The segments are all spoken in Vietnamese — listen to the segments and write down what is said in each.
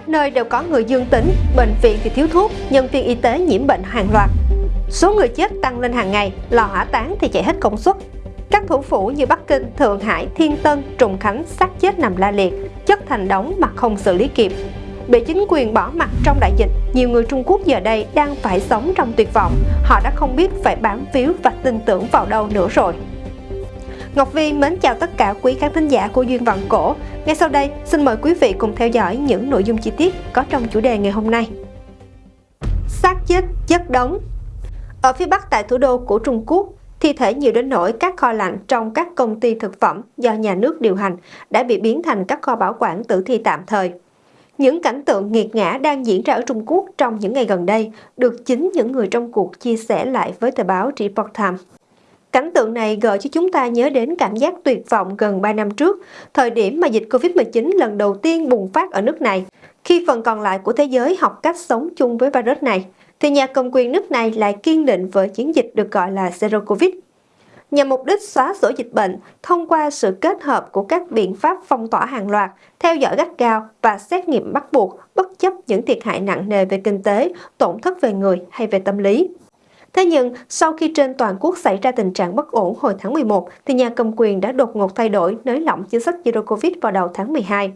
Khắp nơi đều có người dương tính, bệnh viện thì thiếu thuốc, nhân viên y tế nhiễm bệnh hàng loạt. Số người chết tăng lên hàng ngày, lò hỏa táng thì chạy hết công suất. Các thủ phủ như Bắc Kinh, Thượng Hải, Thiên Tân, Trùng Khánh xác chết nằm la liệt, chất thành đống mà không xử lý kịp. Bị chính quyền bỏ mặt trong đại dịch, nhiều người Trung Quốc giờ đây đang phải sống trong tuyệt vọng. Họ đã không biết phải bám víu và tin tưởng vào đâu nữa rồi. Ngọc Vi mến chào tất cả quý khán thính giả của Duyên Vọng Cổ. Ngay sau đây, xin mời quý vị cùng theo dõi những nội dung chi tiết có trong chủ đề ngày hôm nay. Xác chết chất đống Ở phía bắc tại thủ đô của Trung Quốc, thi thể nhiều đến nỗi các kho lạnh trong các công ty thực phẩm do nhà nước điều hành đã bị biến thành các kho bảo quản tử thi tạm thời. Những cảnh tượng nghiệt ngã đang diễn ra ở Trung Quốc trong những ngày gần đây được chính những người trong cuộc chia sẻ lại với tờ báo Report Time. Cảnh tượng này gợi cho chúng ta nhớ đến cảm giác tuyệt vọng gần 3 năm trước, thời điểm mà dịch Covid-19 lần đầu tiên bùng phát ở nước này. Khi phần còn lại của thế giới học cách sống chung với virus này, thì nhà cầm quyền nước này lại kiên định với chiến dịch được gọi là Zero Covid. Nhằm mục đích xóa sổ dịch bệnh thông qua sự kết hợp của các biện pháp phong tỏa hàng loạt, theo dõi gắt gao và xét nghiệm bắt buộc bất chấp những thiệt hại nặng nề về kinh tế, tổn thất về người hay về tâm lý. Thế nhưng, sau khi trên toàn quốc xảy ra tình trạng bất ổn hồi tháng 11, thì nhà cầm quyền đã đột ngột thay đổi nới lỏng chính sách Zero Covid vào đầu tháng 12.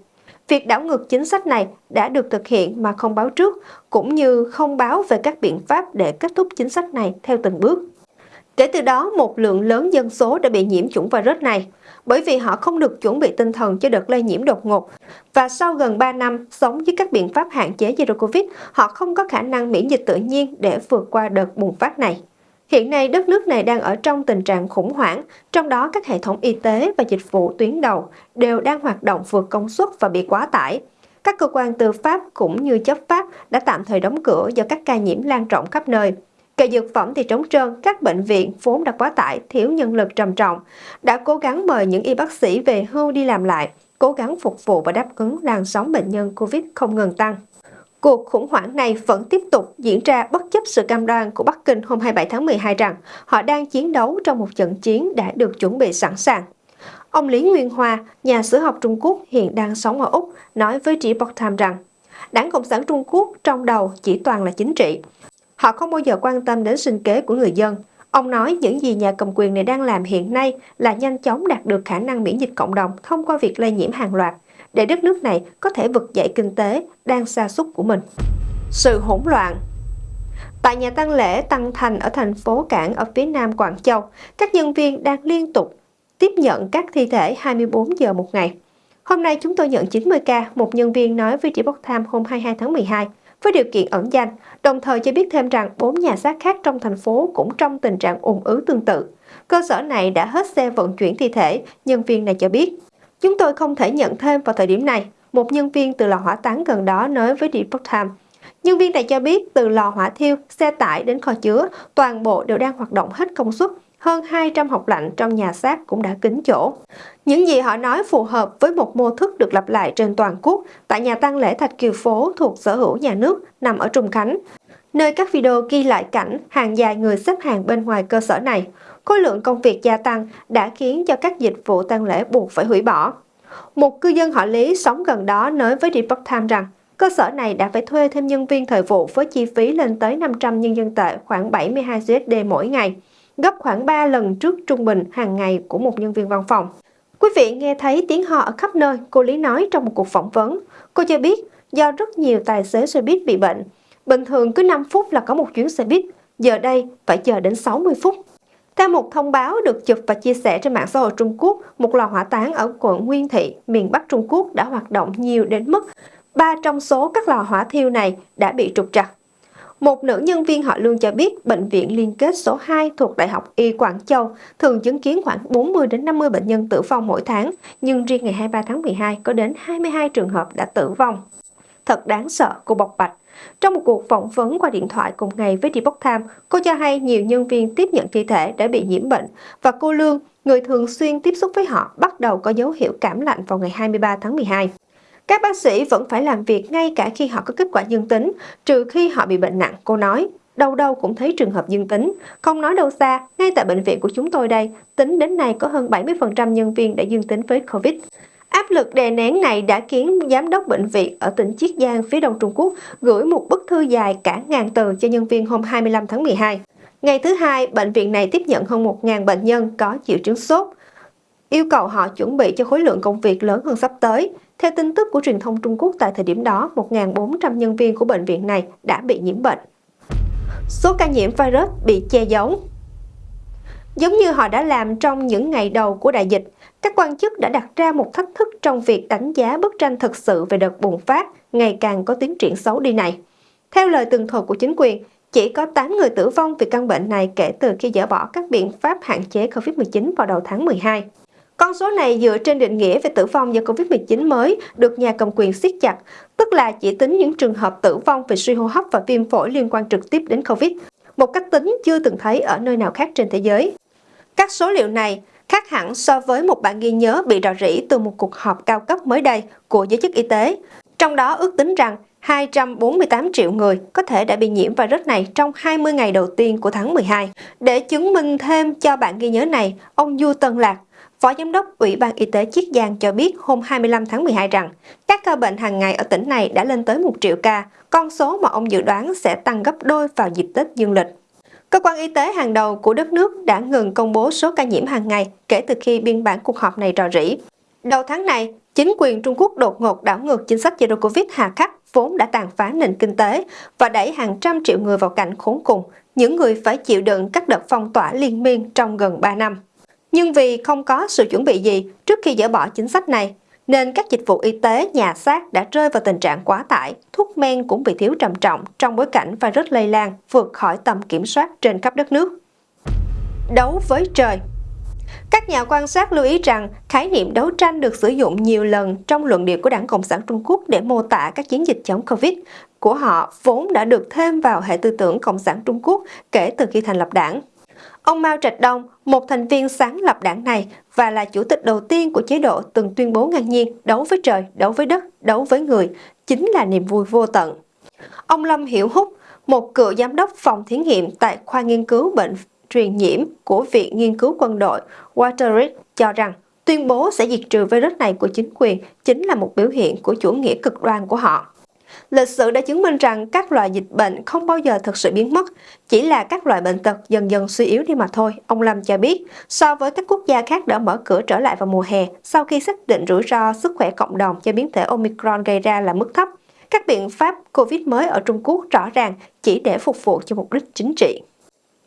Việc đảo ngược chính sách này đã được thực hiện mà không báo trước, cũng như không báo về các biện pháp để kết thúc chính sách này theo từng bước. Kể từ đó, một lượng lớn dân số đã bị nhiễm chủng virus này, bởi vì họ không được chuẩn bị tinh thần cho đợt lây nhiễm đột ngột. Và sau gần 3 năm sống dưới các biện pháp hạn chế Zero Covid, họ không có khả năng miễn dịch tự nhiên để vượt qua đợt bùng phát này. Hiện nay, đất nước này đang ở trong tình trạng khủng hoảng, trong đó các hệ thống y tế và dịch vụ tuyến đầu đều đang hoạt động vượt công suất và bị quá tải. Các cơ quan tư pháp cũng như chấp pháp đã tạm thời đóng cửa do các ca nhiễm lan rộng khắp nơi. Kệ dược phẩm thì trống trơn, các bệnh viện vốn đã quá tải, thiếu nhân lực trầm trọng, đã cố gắng mời những y bác sĩ về hưu đi làm lại, cố gắng phục vụ và đáp ứng làn sóng bệnh nhân COVID không ngừng tăng. Cuộc khủng hoảng này vẫn tiếp tục diễn ra bất chấp sự cam đoan của Bắc Kinh hôm 27 tháng 12 rằng họ đang chiến đấu trong một trận chiến đã được chuẩn bị sẵn sàng. Ông Lý Nguyên Hoa, nhà sử học Trung Quốc hiện đang sống ở Úc, nói với Report Time rằng Đảng Cộng sản Trung Quốc trong đầu chỉ toàn là chính trị. Họ không bao giờ quan tâm đến sinh kế của người dân. Ông nói những gì nhà cầm quyền này đang làm hiện nay là nhanh chóng đạt được khả năng miễn dịch cộng đồng thông qua việc lây nhiễm hàng loạt, để đất nước này có thể vực dậy kinh tế đang sa sút của mình. Sự hỗn loạn Tại nhà tang lễ Tăng Thành ở thành phố Cảng ở phía nam Quảng Châu, các nhân viên đang liên tục tiếp nhận các thi thể 24 giờ một ngày. Hôm nay chúng tôi nhận 90 ca, một nhân viên nói với Report Time hôm 22 tháng 12 với điều kiện ẩn danh, đồng thời cho biết thêm rằng bốn nhà xác khác trong thành phố cũng trong tình trạng ủng ứ tương tự. Cơ sở này đã hết xe vận chuyển thi thể, nhân viên này cho biết. Chúng tôi không thể nhận thêm vào thời điểm này, một nhân viên từ lò hỏa táng gần đó nói với Report Time. Nhân viên này cho biết từ lò hỏa thiêu, xe tải đến kho chứa, toàn bộ đều đang hoạt động hết công suất, hơn 200 học lạnh trong nhà xác cũng đã kín chỗ. Những gì họ nói phù hợp với một mô thức được lặp lại trên toàn quốc tại nhà tang lễ Thạch Kiều Phố thuộc sở hữu nhà nước nằm ở Trung Khánh, nơi các video ghi lại cảnh hàng dài người xếp hàng bên ngoài cơ sở này. Khối lượng công việc gia tăng đã khiến cho các dịch vụ tang lễ buộc phải hủy bỏ. Một cư dân họ Lý sống gần đó nói với Report Time rằng cơ sở này đã phải thuê thêm nhân viên thời vụ với chi phí lên tới 500 nhân dân tệ khoảng 72 USD mỗi ngày gấp khoảng 3 lần trước trung bình hàng ngày của một nhân viên văn phòng. Quý vị nghe thấy tiếng ho ở khắp nơi, cô Lý nói trong một cuộc phỏng vấn. Cô cho biết do rất nhiều tài xế xe buýt bị bệnh. Bình thường cứ 5 phút là có một chuyến xe buýt, giờ đây phải chờ đến 60 phút. Theo một thông báo được chụp và chia sẻ trên mạng xã hội Trung Quốc, một lò hỏa táng ở quận Nguyên Thị, miền Bắc Trung Quốc đã hoạt động nhiều đến mức ba trong số các lò hỏa thiêu này đã bị trục trặc. Một nữ nhân viên họ Lương cho biết bệnh viện liên kết số 2 thuộc Đại học Y Quảng Châu thường chứng kiến khoảng 40 đến 50 bệnh nhân tử vong mỗi tháng, nhưng riêng ngày 23 tháng 12 có đến 22 trường hợp đã tử vong. Thật đáng sợ, cô bộc bạch. Trong một cuộc phỏng vấn qua điện thoại cùng ngày với Depok Time, cô cho hay nhiều nhân viên tiếp nhận thi thể đã bị nhiễm bệnh và cô Lương, người thường xuyên tiếp xúc với họ, bắt đầu có dấu hiệu cảm lạnh vào ngày 23 tháng 12. Các bác sĩ vẫn phải làm việc ngay cả khi họ có kết quả dương tính, trừ khi họ bị bệnh nặng, cô nói. Đâu đâu cũng thấy trường hợp dương tính. Không nói đâu xa, ngay tại bệnh viện của chúng tôi đây, tính đến nay có hơn 70% nhân viên đã dương tính với COVID. Áp lực đè nén này đã khiến giám đốc bệnh viện ở tỉnh Chiết Giang phía đông Trung Quốc gửi một bức thư dài cả ngàn từ cho nhân viên hôm 25 tháng 12. Ngày thứ hai, bệnh viện này tiếp nhận hơn 1.000 bệnh nhân có triệu chứng sốt, yêu cầu họ chuẩn bị cho khối lượng công việc lớn hơn sắp tới. Theo tin tức của truyền thông Trung Quốc tại thời điểm đó, 1.400 nhân viên của bệnh viện này đã bị nhiễm bệnh. Số ca nhiễm virus bị che giấu Giống như họ đã làm trong những ngày đầu của đại dịch, các quan chức đã đặt ra một thách thức trong việc đánh giá bức tranh thực sự về đợt bùng phát ngày càng có tiến triển xấu đi này. Theo lời tường thuật của chính quyền, chỉ có 8 người tử vong vì căn bệnh này kể từ khi dỡ bỏ các biện pháp hạn chế COVID-19 vào đầu tháng 12. Con số này dựa trên định nghĩa về tử vong do COVID-19 mới được nhà cầm quyền siết chặt, tức là chỉ tính những trường hợp tử vong về suy hô hấp và viêm phổi liên quan trực tiếp đến COVID, một cách tính chưa từng thấy ở nơi nào khác trên thế giới. Các số liệu này khác hẳn so với một bản ghi nhớ bị rò rỉ từ một cuộc họp cao cấp mới đây của giới chức y tế. Trong đó ước tính rằng 248 triệu người có thể đã bị nhiễm virus này trong 20 ngày đầu tiên của tháng 12. Để chứng minh thêm cho bản ghi nhớ này, ông Du Tân Lạc, Phó Giám đốc Ủy ban Y tế Chiết Giang cho biết hôm 25 tháng 12 rằng các ca bệnh hàng ngày ở tỉnh này đã lên tới 1 triệu ca, con số mà ông dự đoán sẽ tăng gấp đôi vào dịp Tết dương lịch. Cơ quan y tế hàng đầu của đất nước đã ngừng công bố số ca nhiễm hàng ngày kể từ khi biên bản cuộc họp này rò rỉ. Đầu tháng này, chính quyền Trung Quốc đột ngột đảo ngược chính sách Zero Covid hà khắc vốn đã tàn phá nền kinh tế và đẩy hàng trăm triệu người vào cảnh khốn cùng, những người phải chịu đựng các đợt phong tỏa liên miên trong gần 3 năm. Nhưng vì không có sự chuẩn bị gì trước khi dỡ bỏ chính sách này, nên các dịch vụ y tế nhà xác đã rơi vào tình trạng quá tải, thuốc men cũng bị thiếu trầm trọng trong bối cảnh virus lây lan vượt khỏi tầm kiểm soát trên khắp đất nước. Đấu với trời các nhà quan sát lưu ý rằng khái niệm đấu tranh được sử dụng nhiều lần trong luận điệu của Đảng Cộng sản Trung Quốc để mô tả các chiến dịch chống Covid của họ vốn đã được thêm vào hệ tư tưởng Cộng sản Trung Quốc kể từ khi thành lập đảng. Ông Mao Trạch Đông, một thành viên sáng lập đảng này và là chủ tịch đầu tiên của chế độ từng tuyên bố ngang nhiên đấu với trời, đấu với đất, đấu với người, chính là niềm vui vô tận. Ông Lâm Hiểu Húc, một cựu giám đốc phòng thí nghiệm tại khoa nghiên cứu bệnh truyền nhiễm của Viện Nghiên cứu Quân đội Waterridge cho rằng tuyên bố sẽ diệt trừ virus này của chính quyền chính là một biểu hiện của chủ nghĩa cực đoan của họ. Lịch sử đã chứng minh rằng các loại dịch bệnh không bao giờ thực sự biến mất, chỉ là các loại bệnh tật dần dần suy yếu đi mà thôi, ông Lâm cho biết. So với các quốc gia khác đã mở cửa trở lại vào mùa hè, sau khi xác định rủi ro sức khỏe cộng đồng do biến thể Omicron gây ra là mức thấp, các biện pháp COVID mới ở Trung Quốc rõ ràng chỉ để phục vụ cho mục đích chính trị.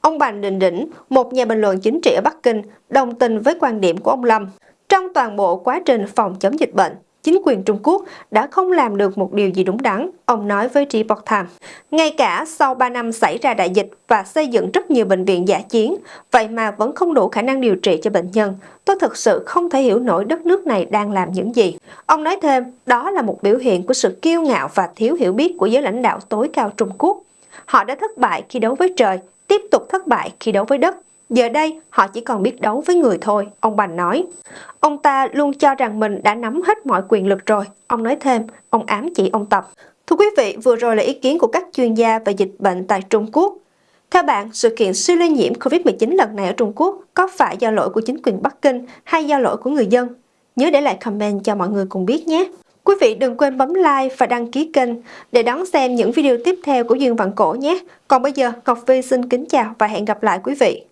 Ông Bành Đình Đỉnh, một nhà bình luận chính trị ở Bắc Kinh, đồng tình với quan điểm của ông Lâm. Trong toàn bộ quá trình phòng chống dịch bệnh, chính quyền Trung Quốc đã không làm được một điều gì đúng đắn, ông nói với Report Time. Ngay cả sau 3 năm xảy ra đại dịch và xây dựng rất nhiều bệnh viện giả chiến, vậy mà vẫn không đủ khả năng điều trị cho bệnh nhân. Tôi thực sự không thể hiểu nổi đất nước này đang làm những gì. Ông nói thêm, đó là một biểu hiện của sự kiêu ngạo và thiếu hiểu biết của giới lãnh đạo tối cao Trung Quốc. Họ đã thất bại khi đấu với trời, tiếp tục thất bại khi đấu với đất. Giờ đây, họ chỉ còn biết đấu với người thôi, ông Bành nói. Ông ta luôn cho rằng mình đã nắm hết mọi quyền lực rồi. Ông nói thêm, ông ám chỉ ông Tập. Thưa quý vị, vừa rồi là ý kiến của các chuyên gia về dịch bệnh tại Trung Quốc. Theo bạn, sự kiện siêu lây nhiễm COVID-19 lần này ở Trung Quốc có phải do lỗi của chính quyền Bắc Kinh hay do lỗi của người dân? Nhớ để lại comment cho mọi người cùng biết nhé! Quý vị đừng quên bấm like và đăng ký kênh để đón xem những video tiếp theo của Dương Vạn Cổ nhé. Còn bây giờ, Ngọc Vi xin kính chào và hẹn gặp lại quý vị.